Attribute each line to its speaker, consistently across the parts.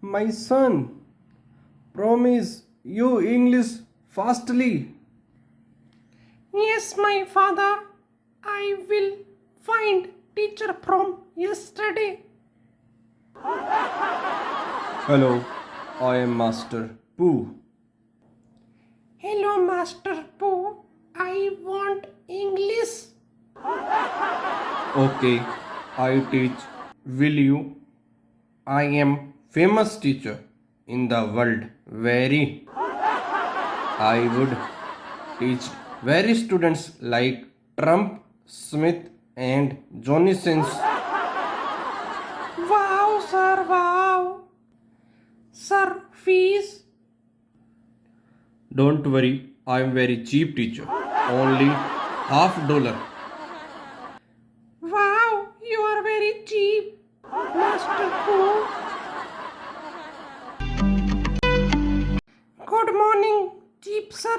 Speaker 1: my son, promise you English fastly.
Speaker 2: Yes, my father. I will find teacher from yesterday.
Speaker 1: Hello, I am Master Pooh.
Speaker 2: Hello, Master Pooh. I want English.
Speaker 1: Okay, I teach. Will you? I am famous teacher in the world. Very. I would teach very students like Trump, Smith, and Johnny Sins.
Speaker 2: Wow, sir, wow. Sir, fees?
Speaker 1: Don't worry, I am very cheap teacher. Only half dollar.
Speaker 2: Wow, you are very cheap, Master Pooh. Good morning, cheap sir.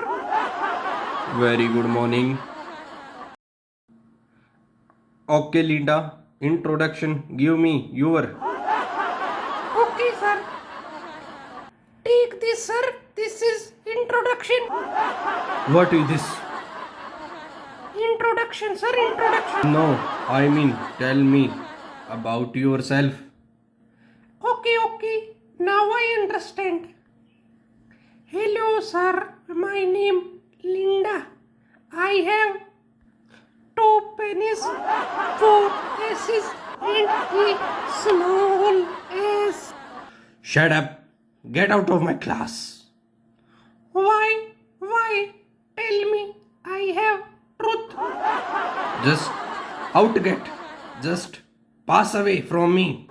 Speaker 1: Very good morning. Okay, Linda. Introduction. Give me your.
Speaker 2: Okay, sir. Take this, sir. This is introduction.
Speaker 1: What is this?
Speaker 2: Introduction, sir. Introduction.
Speaker 1: No, I mean, tell me about yourself.
Speaker 2: Okay, okay. Now I understand. Hello, sir. My name Linda. I have two pennies, four S's, and a small S.
Speaker 1: Shut up. Get out of my class.
Speaker 2: Why? Why? Tell me. I have truth.
Speaker 1: Just out get. Just pass away from me.